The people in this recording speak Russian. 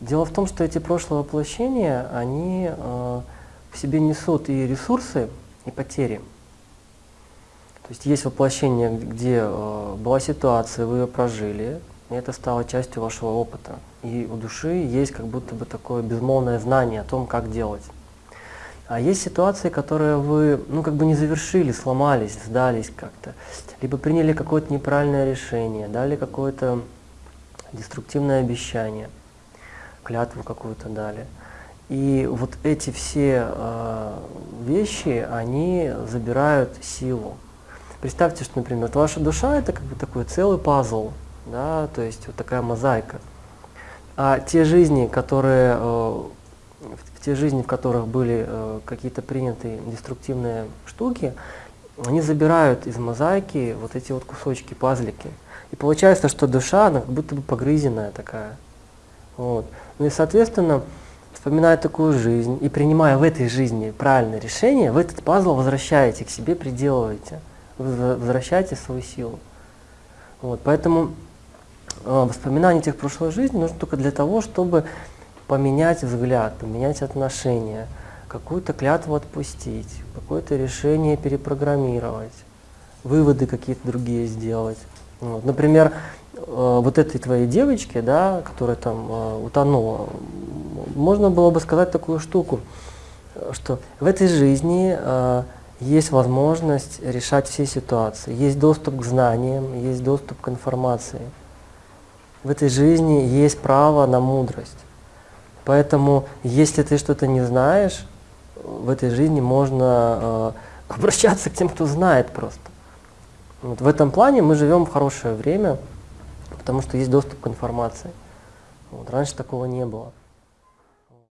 Дело в том, что эти прошлые воплощения, они э, в себе несут и ресурсы, и потери. То есть есть воплощение, где э, была ситуация, вы ее прожили, и это стало частью вашего опыта. И у души есть как будто бы такое безмолвное знание о том, как делать. А есть ситуации, которые вы, ну, как бы не завершили, сломались, сдались как-то, либо приняли какое-то неправильное решение, дали какое-то деструктивное обещание, клятву какую-то дали. И вот эти все э, вещи, они забирают силу. Представьте, что, например, ваша душа это как бы такой целый пазл, да, то есть вот такая мозаика. А те жизни, которые э, в те жизни, в которых были э, какие-то принятые деструктивные штуки, они забирают из мозаики вот эти вот кусочки, пазлики. И получается, что душа, она как будто бы погрызенная такая. Вот. Ну и, соответственно, вспоминая такую жизнь и принимая в этой жизни правильное решение, вы этот пазл возвращаете к себе, приделываете, возвращаете свою силу. Вот. Поэтому э, воспоминания тех прошлой жизни нужно только для того, чтобы поменять взгляд, поменять отношения, какую-то клятву отпустить, какое-то решение перепрограммировать, выводы какие-то другие сделать. Вот. Например, вот этой твоей девочке, да, которая там э, утонула, можно было бы сказать такую штуку, что в этой жизни э, есть возможность решать все ситуации, есть доступ к знаниям, есть доступ к информации. В этой жизни есть право на мудрость. Поэтому, если ты что-то не знаешь, в этой жизни можно э, обращаться к тем, кто знает просто. Вот в этом плане мы живем в хорошее время, потому что есть доступ к информации. Вот, раньше такого не было.